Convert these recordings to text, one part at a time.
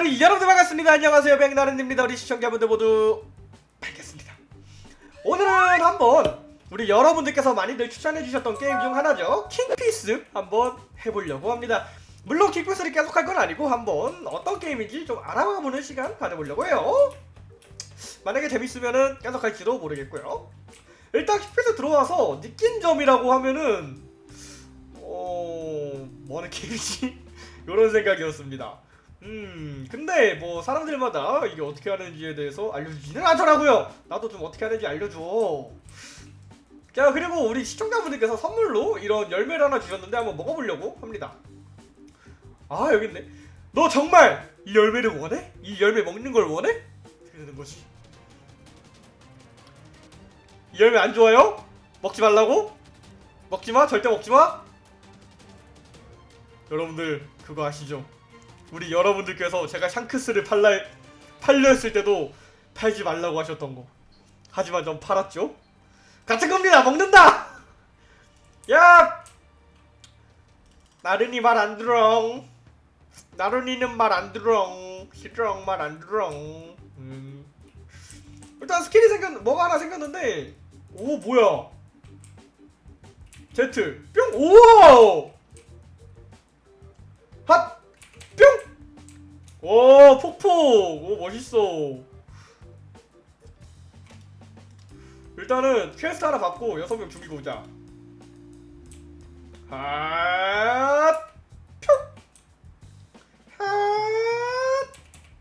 우리 여러분들 반갑습니다. 안녕하세요. 백나른입니다. 우리 시청자분들 모두 반갑습니다. 오늘은 한번 우리 여러분들께서 많이들 추천해주셨던 게임 중 하나죠. 킹피스 한번 해보려고 합니다. 물론 킹피스를 계속 할 건 아니고 한번 어떤 게임인지 좀 알아보는 시간 가져보려고 해요. 만약에 재밌으면은 계속 할지도 모르겠고요. 일단 킹피스 들어와서 느낀 점이라고 하면은 어... 뭐하는 게임이지? 이런 생각이었습니다. 음, 근데 뭐 사람들마다 이게 어떻게 하는지에 대해서 알려주지는 않더라고요. 나도 좀 어떻게 하는지 알려줘. 자, 그리고 우리 시청자분들께서 선물로 이런 열매를 하나 주셨는데 한번 먹어보려고 합니다. 아, 여기 있네. 너 정말 이 열매를 원해? 이 열매 먹는 걸 원해? 어떻게 되는 거지? 이 열매 안 좋아요? 먹지 말라고? 먹지 마, 절대 먹지 마. 여러분들 그거 아시죠? 우리 여러분들께서 제가 샹크스를 팔라 팔려 했을 때도 팔지 말라고 하셨던 거. 하지만 전 팔았죠. 같은 겁니다. 먹는다. 야, 나른이 말 안 들어. 나른이는 말 안 들어. 시정 말안 들어. 음. 일단 스킬이 생겼 뭐가 하나 생겼는데 오 뭐야? 제트 뿅 오. 오 폭폭! 오 멋있어 일단은 퀘스트 하나 받고 여섯 명 죽이고 오자 핫! 뿅! 핫!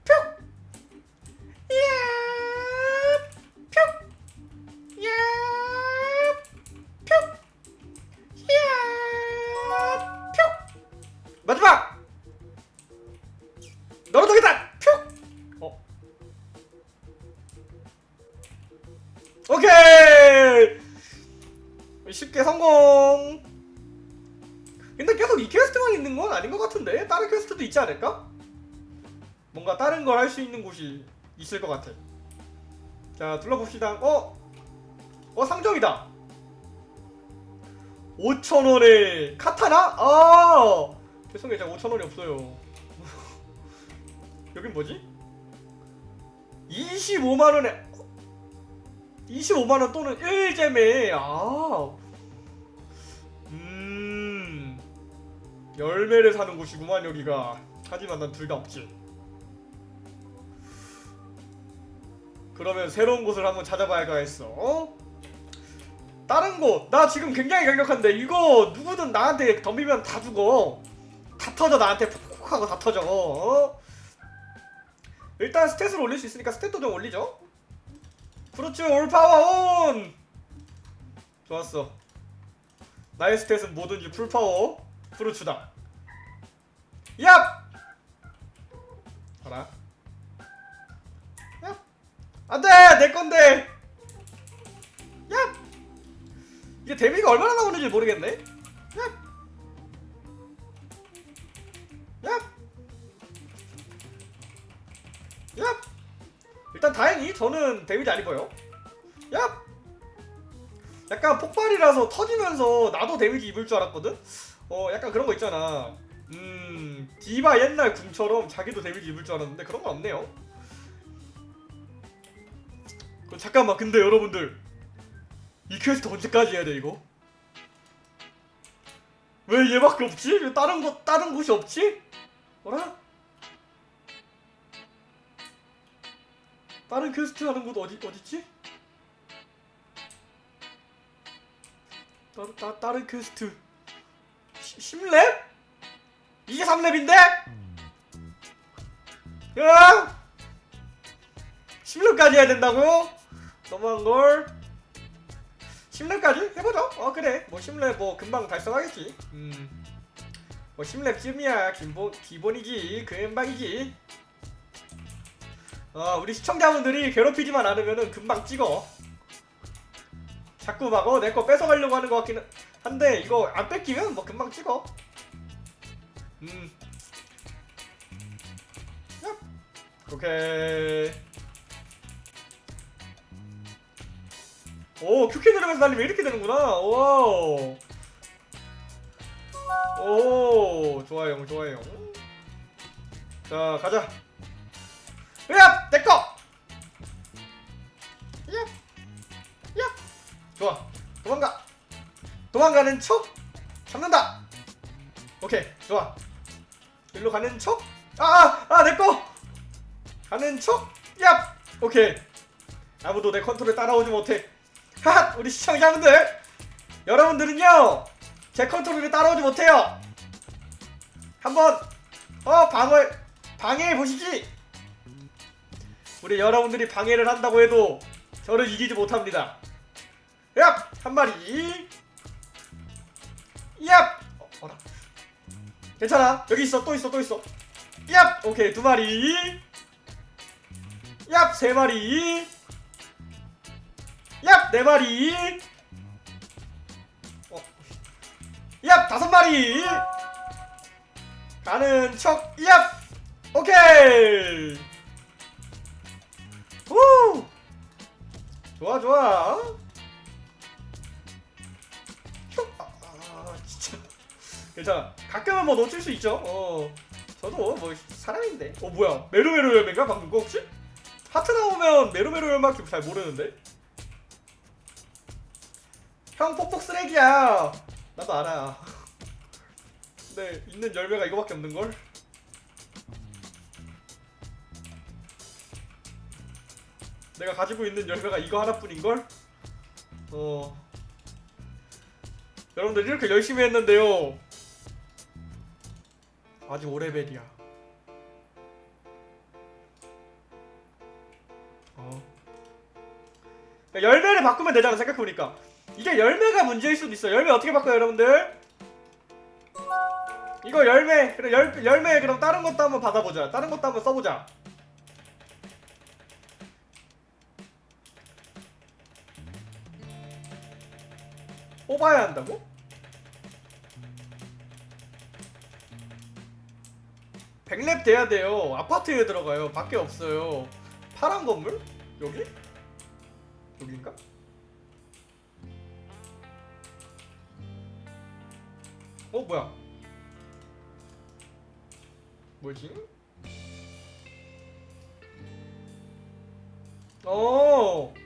뿅! 야! 뿅! 퀘스트만 있는 건 아닌 것 같은데? 다른 퀘스트도 있지 않을까? 뭔가 다른 걸 할 수 있는 곳이 있을 것 같아. 자, 둘러봅시다. 어? 어, 상점이다! 5천원에 카타나? 아! 죄송해요, 제가 5천원이 없어요. 여긴 뭐지? 25만원에 25만원 또는 1잼에 아 열매를 사는 곳이구만 여기가. 하지만 난 둘 다 없지. 그러면 새로운 곳을 한번 찾아봐야 겠어 어? 다른 곳. 나 지금 굉장히 강력한데. 이거 누구든 나한테 덤비면 다 죽어. 다 터져 나한테 푹푹 하고 다 터져 어? 일단 stat을 올릴 수 있으니까 stat도 좀 올리죠. fruits all power on! 좋았어. 나의 stat은 뭐든지 full power fruits다 얍! 봐라 얍! 안돼! 내건데 얍! 이게 데미지가 얼마나 나오는지 모르겠네 얍! 얍! 야! 일단 다행히 저는 데미지 안 입어요. 야! 약간 폭발이라서 터지면서 나도 데미지 입을 줄 알았거든? 어, 약간 그런 거 있잖아. 음, 디바 옛날 궁처럼 자기도 데미지 입을 줄 알았는데 그런 건 없네요. 그, 잠깐만, 근데 여러분들. 이 퀘스트 언제까지 해야 돼, 이거? 왜 얘밖에 없지? 왜 다른 곳, 다른 곳이 없지? 뭐라? 다른 퀘스트 하는 곳 어디 어디지? 따, 따, 다른 퀘스트 10렙? 이게 3렙인데? 야! 10렙까지 해야 된다고? 너무한걸 10렙까지? 해보죠 어 그래 뭐 10렙 뭐 금방 달성하겠지 음. 뭐 10렙쯤이야 기본, 기본이지 금방이지 어, 우리 시청자분들이 괴롭히지만 않으면 금방 찍어 자꾸 막 어, 내 거 뺏어가려고 하는 것 같기는 한데 이거 안 뺏기면 뭐 금방 찍어. 음. 야. 오케이. 오 Q키 누르면서 달리면 이렇게 되는구나. wow. 오 좋아요 좋아요. 자 가자. 야 내꺼 도망가는 척 잡는다. 오케이 좋아. 일로 가는 척아아 내꺼 가는 척야 오케이. 아무도 내 컨트롤 따라오지 못해. 하하 우리 시청자분들. 여러분들은요 제 컨트롤을 따라오지 못해요. 한번 어 방을 방해해 보시지. 우리 여러분들이 방해를 한다고 해도 저를 이기지 못합니다. 얍! 한 마리 얍! 어, 어라 괜찮아 여기 있어 또 있어 또 있어 얍! 오케이 두 마리 얍! 세 마리 얍! 네 마리 어. 얍! 다섯 마리 가는 척 얍! 오케이 후 좋아 좋아 진짜. 괜찮아. 가끔은 뭐 놓칠 수 있죠. 어. 저도 뭐 사람인데. 어 뭐야. 메로메로 열매인가? 방금 거 혹시? 하트 나오면 메로메로 열매밖에 잘 모르는데? 형 폭폭 쓰레기야. 나도 알아. 근데 있는 열매가 이거밖에 없는걸? 내가 가지고 있는 열매가 이거 하나뿐인걸? 어 여러분들 이렇게 열심히 했는데요. 아직 5레벨이야. 어. 그러니까 열매를 바꾸면 되잖아 생각해보니까. 이게 열매가 문제일 수도 있어 열매 어떻게 바꿔요 여러분들? 이거 열매 그래 열, 열매 그럼 다른 것도 한번 받아보자. 다른 것도 한번 써보자. 뽑아야 한다고? 백랩 돼야 돼요 아파트에 들어가요 밖에 없어요 파란 건물? 여기? 여긴가? 어 뭐야 뭐지? 어. 어.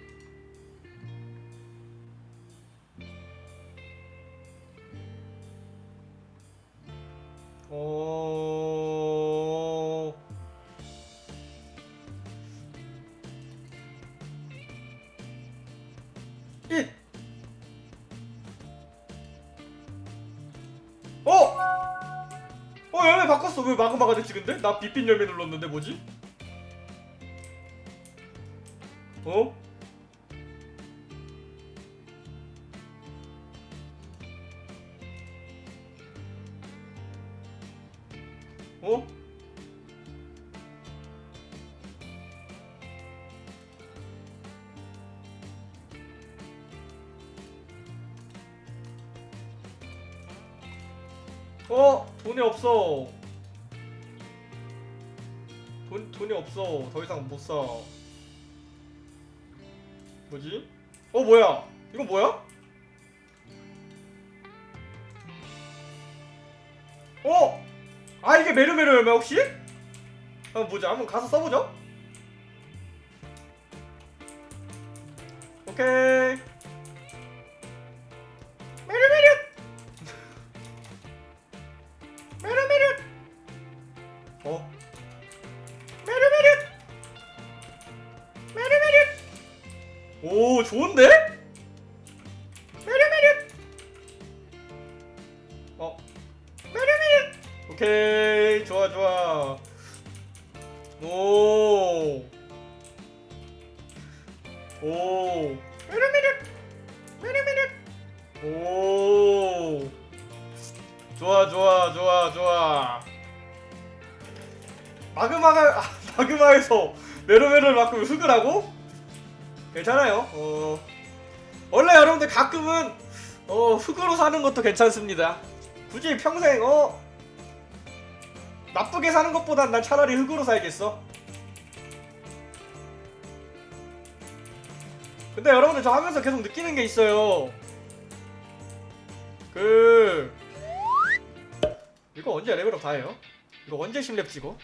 어! 어 열매 바꿨어 왜 마그마가 됐지 근데? 나 빛빛 열매 눌렀는데 뭐지? 어? 어? 돈이 없어 돈 돈이 없어 더 이상 못 사. 뭐지? 어 뭐야? 이건 뭐야? 어? 아 이게 메르메르 열매 혹시? 한번 보자 한번 가서 써보죠 오케이 오케이 좋아 좋아 오. 오. 좋아 좋아 좋아 좋아. 마그마가 아, 마그마에서 메르메르를 바꾸면 흙을 하고? 괜찮아요. 어. 원래 여러분들 가끔은 어 흙으로 사는 것도 괜찮습니다. 굳이 평생 어 나쁘게 사는 것보단 난 차라리 흙으로 살겠어. 근데 여러분들 저 하면서 계속 느끼는 게 있어요. 그 이거 언제 레벨업 다 해요? 이거 언제 심랩 찍어?